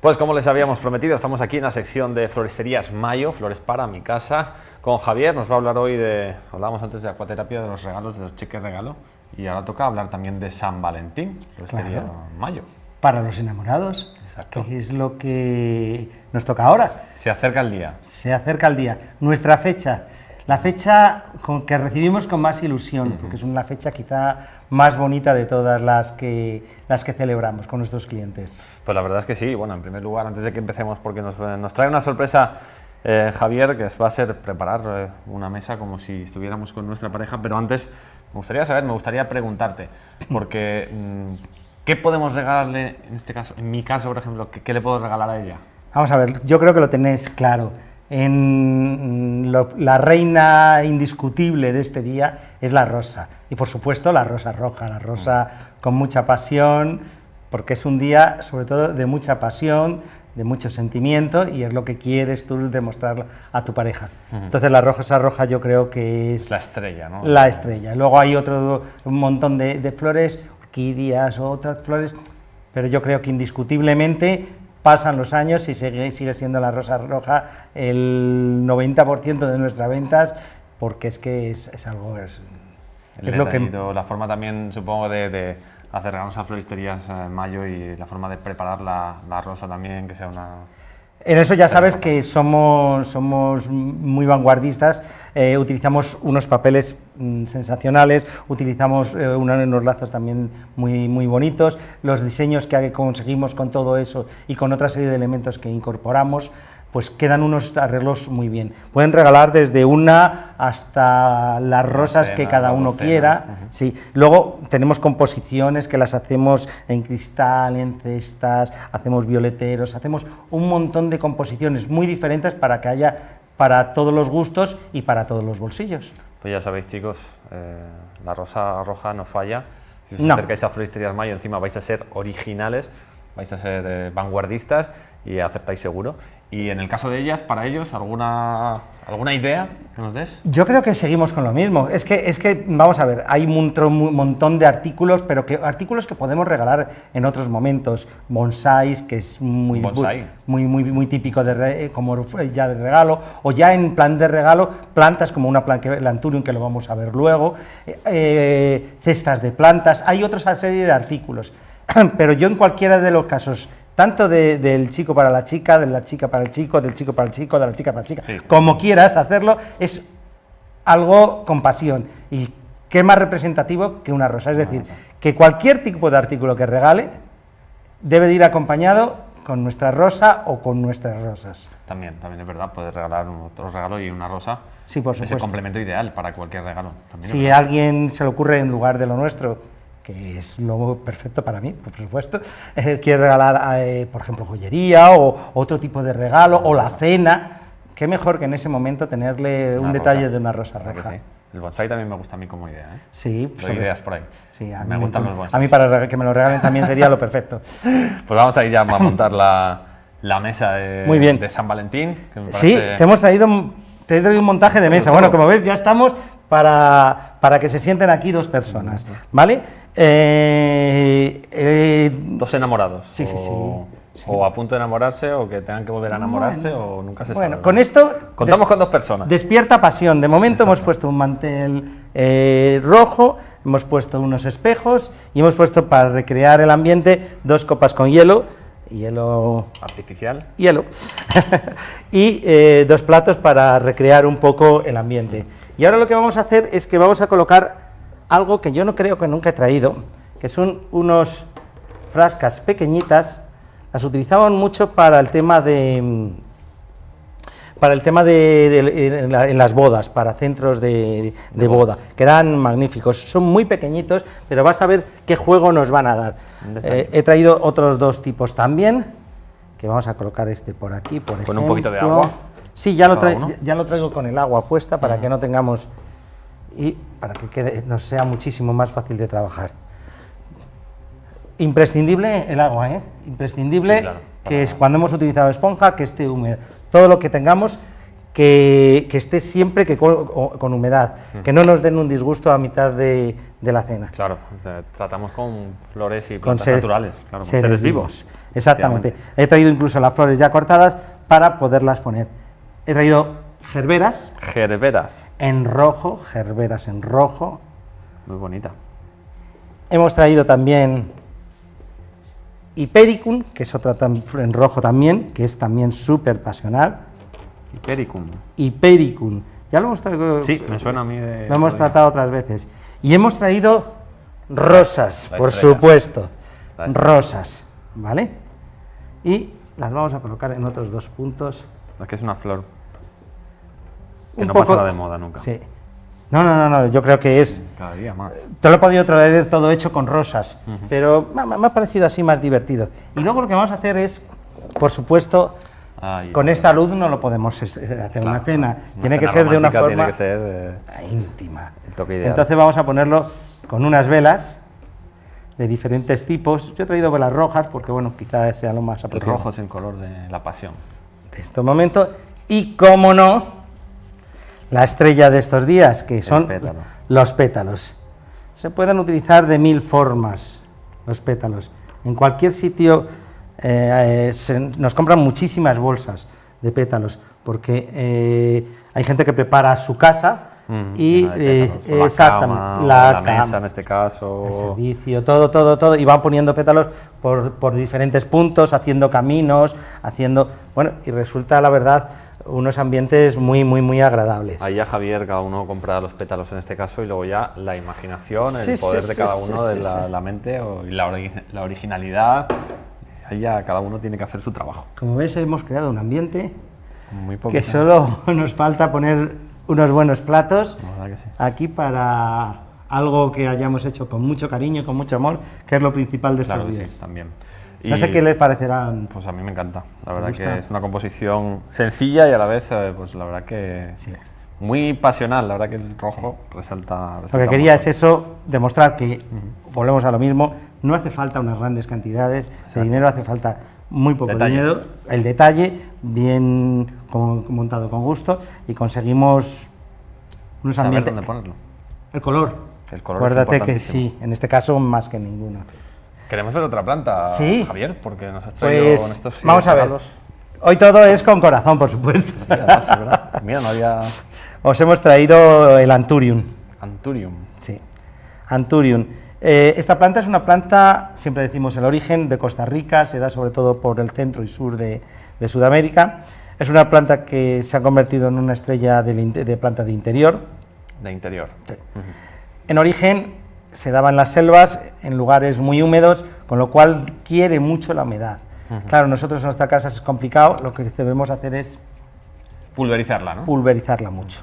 Pues como les habíamos prometido, estamos aquí en la sección de floristerías Mayo, Flores para mi casa, con Javier. Nos va a hablar hoy de, hablábamos antes de acuaterapia, de los regalos, de los cheques regalo, y ahora toca hablar también de San Valentín, Floristería Claro. Mayo. Para los enamorados, Exacto. que es lo que nos toca ahora. Se acerca el día. Se acerca el día. Nuestra fecha, la fecha con que recibimos con más ilusión, porque es una fecha quizá más bonita de todas las que, las que celebramos con nuestros clientes. Pues la verdad es que sí. Bueno, en primer lugar, antes de que empecemos, porque nos, eh, nos trae una sorpresa eh, Javier, que va a ser preparar eh, una mesa como si estuviéramos con nuestra pareja, pero antes me gustaría saber, me gustaría preguntarte, porque mm, ¿qué podemos regalarle, en este caso, en mi caso, por ejemplo, qué, qué le puedo regalar a ella? Vamos a ver, yo creo que lo tenéis claro. En lo- la reina indiscutible de este día es la rosa. Y por supuesto la rosa roja, la rosa con mucha pasión, porque es un día sobre todo de mucha pasión, de mucho sentimiento y es lo que quieres tú demostrar a tu pareja. Entonces la rosa roja yo creo que es La estrella, ¿no? la estrella. Luego hay otro un montón de, de flores, orquídeas otras flores, pero yo creo que indiscutiblemente pasan los años y sigue, sigue siendo la rosa roja el 90% de nuestras ventas, porque es que es, es algo... Es, El es lo que, la forma también, supongo, de, de acercarnos a floristerías en mayo y la forma de preparar la, la rosa también, que sea una... En eso ya sabes que somos, somos muy vanguardistas, eh, utilizamos unos papeles mm, sensacionales, utilizamos eh, unos lazos también muy, muy bonitos, los diseños que conseguimos con todo eso y con otra serie de elementos que incorporamos, pues quedan unos arreglos muy bien. Pueden regalar desde una hasta las rosas que cada uno quiera. Sí, luego tenemos composiciones que las hacemos en cristal, en cestas, hacemos violeteros, hacemos un montón de composiciones muy diferentes para que haya para todos los gustos y para todos los bolsillos. Pues ya sabéis, chicos, eh, la rosa roja no falla. Si os No. acercáis a Floristerías Mayo, encima vais a ser originales, vais a ser eh, vanguardistas y acertáis seguro. Y en el caso de ellas, para ellos, ¿alguna, alguna idea que nos des? Yo creo que seguimos con lo mismo. Es que, es que vamos a ver, hay un montón de artículos, pero que artículos que podemos regalar en otros momentos. Bonsáis, que es muy, Bonsai. muy, muy, muy típico de re- eh, como ya de regalo, o ya en plan de regalo, plantas como una plan- que- el Anturium, que lo vamos a ver luego, eh, eh, cestas de plantas, hay otra serie de artículos. Pero yo en cualquiera de los casos, tanto de- del chico para la chica, de la chica para el chico, del chico para el chico, de la chica para la chica, Sí. como quieras hacerlo, es algo con pasión. Y qué más representativo que una rosa. Es decir, que cualquier tipo de artículo que regale debe de ir acompañado con nuestra rosa o con nuestras rosas. También, también es verdad, poder regalar otro regalo y una rosa. Sí, por Es el supuesto. complemento ideal para cualquier regalo. También Si a alguien se le ocurre en lugar de lo nuestro, que es lo perfecto para mí, por supuesto, eh, quiere regalar, eh, por ejemplo, joyería o otro tipo de regalo o la cena, qué mejor que en ese momento tenerle Una un rosa. detalle de una rosa Claro sí. El bonsai también me gusta a mí como idea. ¿eh? Sí, Doy sobre- ideas por ahí. Sí, a me mí gustan me- los A bonsai. mí para que me lo regalen también sería lo perfecto. Pues vamos a ir ya a montar la, la mesa de, Muy bien. de San Valentín. que me Sí, te hemos traído, un- te he traído un montaje de mesa. Bueno, como ves, ya estamos para, para que se sienten aquí dos personas, ¿vale? Eh, eh, Dos enamorados. Sí, sí, o, sí, o a punto de enamorarse, o que tengan que volver a enamorarse, o nunca se bueno, sabe. con esto Contamos con dos personas. despierta pasión. De momento hemos puesto un mantel eh, rojo, hemos puesto unos espejos y hemos puesto para recrear el ambiente dos copas con hielo, hielo Artificial. hielo y eh, dos platos para recrear un poco el ambiente. Y ahora lo que vamos a hacer es que vamos a colocar algo que yo no creo que nunca he traído, que son unos frascas pequeñitas, las utilizaban mucho para el tema de para el tema de, de- en, la- en las bodas, para centros de, de boda, quedan magníficos, son muy pequeñitos, pero vas a ver qué juego nos van a dar. Eh, he traído otros dos tipos también, que vamos a colocar este por aquí, por Con ejemplo. un poquito de agua. Sí, lo, ya lo traigo con el agua puesta para que no tengamos y para que quede, nos sea muchísimo más fácil de trabajar. Imprescindible el agua, ¿eh? Imprescindible Sí, claro, que es cuando hemos utilizado esponja que esté húmedo. Todo lo que tengamos que, que esté siempre que con, con humedad, que no nos den un disgusto a mitad de, de la cena. Claro, tratamos con flores y Con plantas ser- naturales, claro, con seres, vivos. Exactamente. He traído incluso las flores ya cortadas para poderlas poner. He traído gerberas Gerberas, en rojo, gerberas en rojo. muy bonita. Hemos traído también Hipericum, que es otra en rojo también, que es también súper pasional. Hipericum. Hipericum. Ya lo hemos traído. Sí, me suena a mí de... Lo hemos tratado otras veces. Y hemos traído rosas, La por estrella. supuesto. La. Rosas, ¿vale? Y las vamos a colocar en otros dos puntos. Es que es una flor que Un no poco- pasará de moda nunca. Sí. No, no, no, no, yo creo que es... Cada día más. Te lo he podido traer todo hecho con rosas, pero me, me- me ha parecido así más divertido. Y luego lo que vamos a hacer es, por supuesto, Ay, con esta luz no lo podemos hacer una claro, cena. una tiene que cena ser de una forma Tiene que ser eh, íntima. el toque ideal. Entonces vamos a ponerlo con unas velas de diferentes tipos. Yo he traído velas rojas porque, bueno, quizás sea lo más el apropiado rojo es el color de la pasión. de este momento. Y, como no, la estrella de estos días, que son pétalo. los pétalos. Se pueden utilizar de mil formas los pétalos. En cualquier sitio eh, se- nos compran muchísimas bolsas de pétalos, porque eh, hay gente que prepara su casa Mm, y eh, la exactamente cama, la, la cama, mesa en este caso. el servicio, todo, todo, todo, y van poniendo pétalos por, por diferentes puntos, haciendo caminos, haciendo, bueno, y resulta, la verdad, unos ambientes muy, muy, muy agradables. Ahí ya Javier, cada uno compra los pétalos en este caso y luego ya la imaginación, el sí, poder de sí, cada sí, uno, de sí, la, sí. la mente o- y la, ori- la originalidad. Ahí ya cada uno tiene que hacer su trabajo. Como ves, hemos creado un ambiente Muy que solo nos falta poner unos buenos platos La aquí para algo que hayamos hecho con mucho cariño, con mucho amor, que es lo principal de estos Claro días. también. No sé qué les parecerán. Pues a mí me encanta. La verdad gusta? que es una composición sencilla y a la vez, eh, pues la verdad que Sí. muy pasional. La verdad que el rojo resalta, Lo que quería es eso, demostrar que, volvemos a lo mismo, no hace falta unas grandes cantidades de dinero, hace falta muy poco Detalle. dinero, el detalle, bien montado con gusto, y conseguimos unos Saber ambientes... dónde ponerlo. El color. El color es Acuérdate que sí, en este caso más que ninguno. Queremos ver otra planta, Sí. Javier, porque nos has traído con Pues estos vamos a ver. regalos. Hoy todo es con corazón, por supuesto. Sí, además, es verdad. Mira, no había Os hemos traído el Anturium. Anturium. Sí, Anturium. Eh, esta planta es una planta, siempre decimos el origen, de Costa Rica, se da sobre todo por el centro y sur de, de Sudamérica. Es una planta que se ha convertido en una estrella in- de, planta de interior. De interior. En origen se daba en las selvas, en lugares muy húmedos, con lo cual quiere mucho la humedad. Claro, nosotros en nuestra casa es complicado, lo que debemos hacer es Pulverizarla, ¿no? pulverizarla mucho.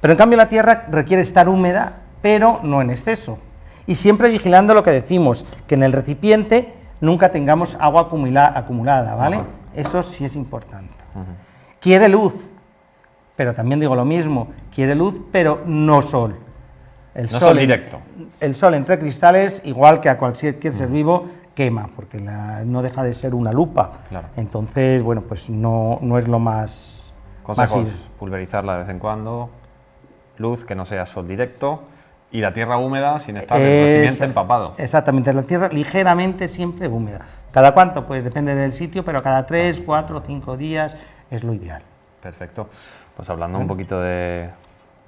Pero en cambio la tierra requiere estar húmeda, pero no en exceso. Y siempre vigilando lo que decimos, que en el recipiente nunca tengamos agua acumula- acumulada, ¿vale? Eso sí es importante. Quiere luz, pero también digo lo mismo, quiere luz, pero no sol. El No sol en- directo. El sol entre cristales, igual que a cualquier ser vivo, quema, porque la- no deja de ser una lupa. Claro. Entonces, bueno, pues no, no es lo más... Consejos, pulverizarla de vez en cuando, luz que no sea sol directo y la tierra húmeda sin estar Es- empapado. Exactamente, la tierra ligeramente siempre húmeda. ¿Cada cuánto? Pues depende del sitio, pero cada tres, cuatro, cinco días es lo ideal. Perfecto. Pues hablando un poquito de,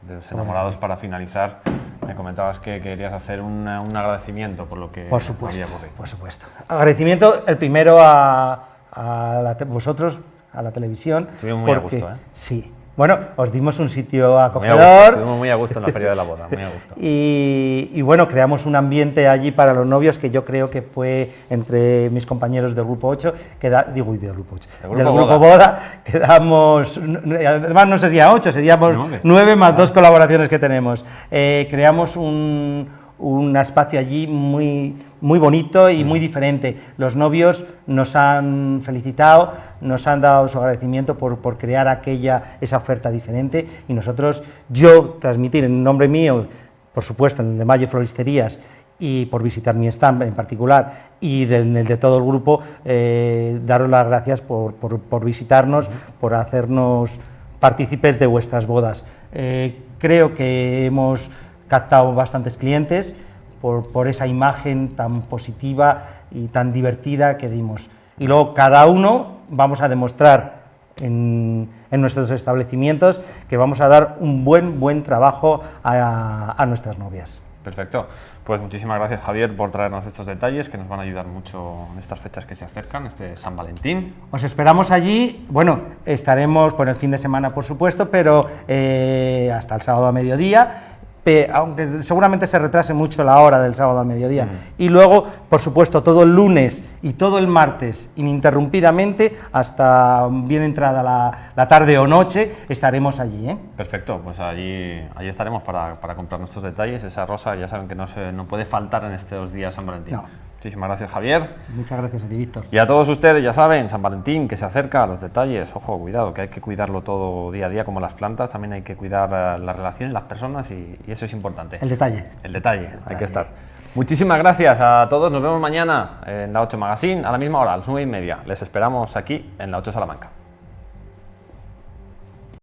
de los enamorados para finalizar, me comentabas que querías hacer un, un agradecimiento por lo que Por supuesto, había por supuesto. Agradecimiento, el primero a, a la vosotros, a la televisión. Estuvimos muy a porque- gusto, ¿eh? Sí. Bueno, os dimos un sitio Muy a acogedor. gusto, estuvimos muy a gusto en la feria de la boda, muy a gusto. Y, y bueno, creamos un ambiente allí para los novios que yo creo que fue entre mis compañeros del Grupo 8, que da, digo, y del Grupo 8, Del del Grupo Grupo Boda, quedamos, además no sería 8, seríamos Nueve. 9 más dos colaboraciones que tenemos. Eh, creamos un, un espacio allí muy, muy bonito y muy diferente. Los novios nos han felicitado, nos han dado su agradecimiento por, por crear aquella, esa oferta diferente y nosotros, yo transmitir en nombre mío, por supuesto, en el de Mayo Floristerías y por visitar mi stand en particular y del, el de todo el grupo, eh, daros las gracias por, por- por visitarnos, por hacernos partícipes de vuestras bodas. Eh, creo que hemos captado bastantes clientes por, por esa imagen tan positiva y tan divertida que dimos. Y luego cada uno vamos a demostrar en, en nuestros establecimientos que vamos a dar un buen, buen trabajo a, a nuestras novias. Perfecto. Pues muchísimas gracias Javier por traernos estos detalles que nos van a ayudar mucho en estas fechas que se acercan, este San Valentín. Os esperamos allí, bueno, estaremos por el fin de semana por supuesto, pero eh, hasta el sábado a mediodía aunque seguramente se retrase mucho la hora del sábado al mediodía. Y luego, por supuesto, todo el lunes y todo el martes, ininterrumpidamente, hasta bien entrada la, la tarde o noche, estaremos allí. ¿eh? Perfecto, pues allí, allí estaremos para, para comprar nuestros detalles. Esa rosa ya saben que no, se, no puede faltar en estos días San Valentín. No. Muchísimas gracias Javier. Muchas gracias a ti, Víctor. Y a todos ustedes, ya saben, San Valentín, que se acerca a los detalles. Ojo, cuidado, que hay que cuidarlo todo día a día, como las plantas. También hay que cuidar eh, las relaciones, las personas, y, y eso es importante. El detalle. El detalle, hay que estar. Muchísimas gracias a todos. Nos vemos mañana en la 8 Magazine, a la misma hora, a las 9 y media. Les esperamos aquí en la 8 Salamanca.